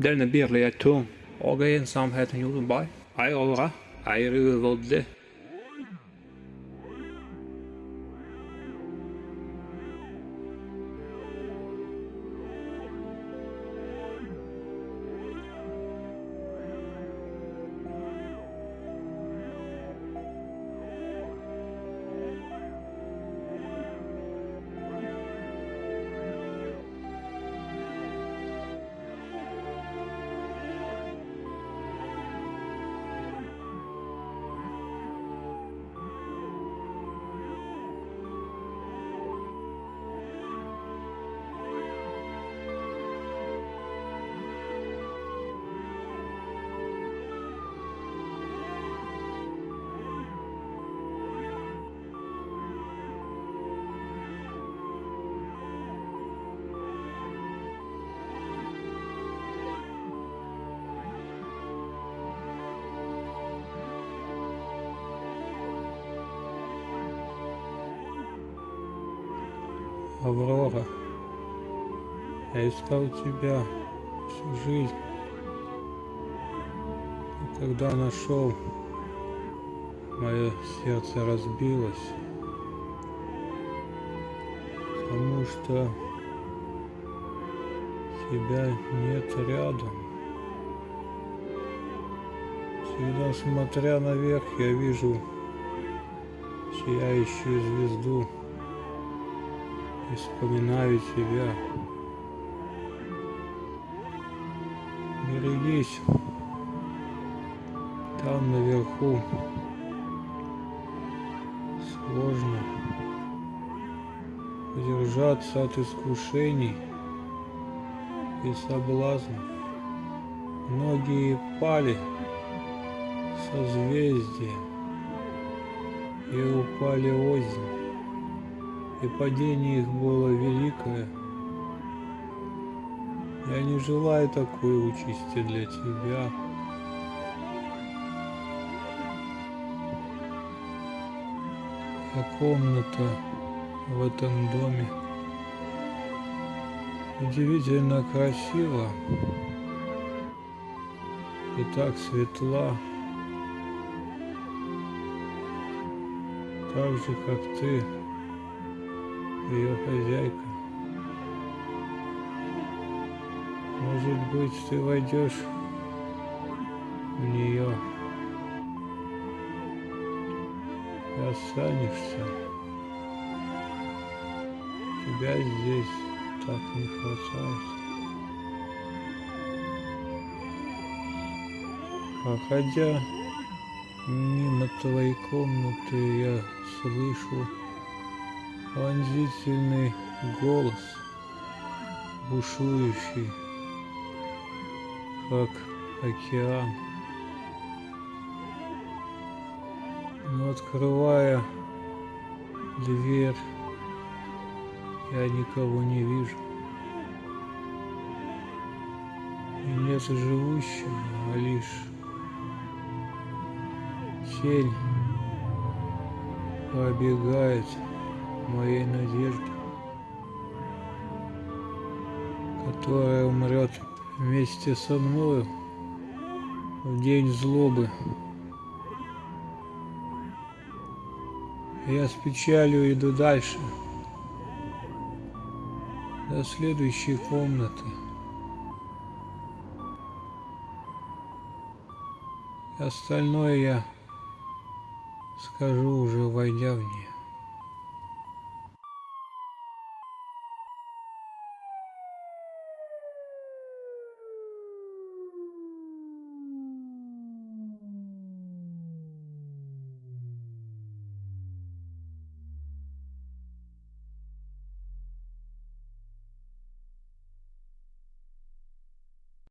Denne virkeligheten og ensomheten gjorde meg ei røre, ei uverdig. Аврора, я искал тебя всю жизнь. И когда нашел, мое сердце разбилось, потому что тебя нет рядом. Всегда смотря наверх, я вижу сияющую звезду и вспоминаю тебя. Берегись, там наверху сложно удержаться от искушений и соблазнов. Многие пали созвездия и упали озимь и падение их было великое. Я не желаю такой участи для тебя. А комната в этом доме удивительно красива и так светла, так же, как ты ее хозяйка. Может быть, ты войдешь в нее и останешься. Тебя здесь так не хватает. Проходя мимо твоей комнаты, я слышу пронзительный голос, бушующий, как океан. Но открывая дверь, я никого не вижу. И нет живущего, а лишь тень пробегает моей надежды, которая умрет вместе со мною в день злобы. Я с печалью иду дальше, до следующей комнаты. Остальное я скажу уже войдя в нее.